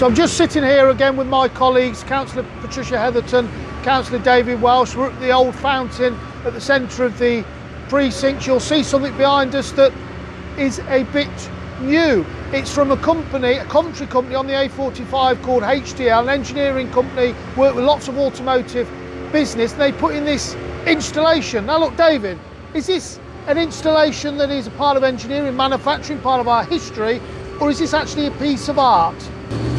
So I'm just sitting here again with my colleagues, Councillor Patricia Hetherton, Councillor David Welsh. We're at the old fountain at the centre of the precinct. You'll see something behind us that is a bit new. It's from a company, a country company on the A45 called HDL, an engineering company, work with lots of automotive business. They put in this installation. Now look, David, is this an installation that is a part of engineering, manufacturing, part of our history, or is this actually a piece of art?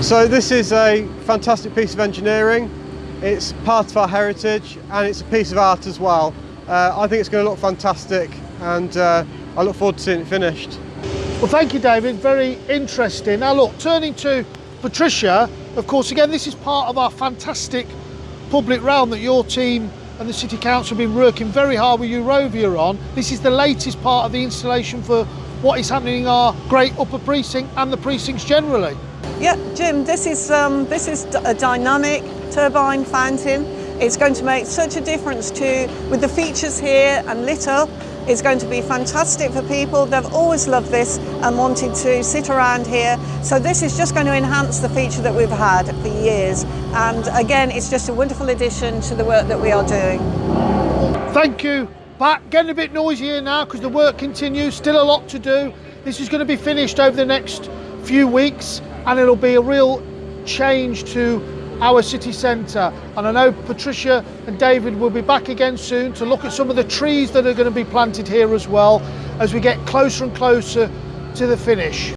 So this is a fantastic piece of engineering. It's part of our heritage and it's a piece of art as well. Uh, I think it's going to look fantastic and uh, I look forward to seeing it finished. Well, thank you, David. Very interesting. Now, look, turning to Patricia, of course, again, this is part of our fantastic public realm that your team and the City Council have been working very hard with Eurovia on. This is the latest part of the installation for what is happening in our great upper precinct and the precincts generally. Yeah, Jim, this is, um, this is a dynamic turbine fountain. It's going to make such a difference to, with the features here and lit up, it's going to be fantastic for people. They've always loved this and wanted to sit around here. So this is just going to enhance the feature that we've had for years. And again, it's just a wonderful addition to the work that we are doing. Thank you. Back getting a bit noisy here now because the work continues, still a lot to do. This is going to be finished over the next few weeks and it'll be a real change to our city centre. And I know Patricia and David will be back again soon to look at some of the trees that are going to be planted here as well as we get closer and closer to the finish.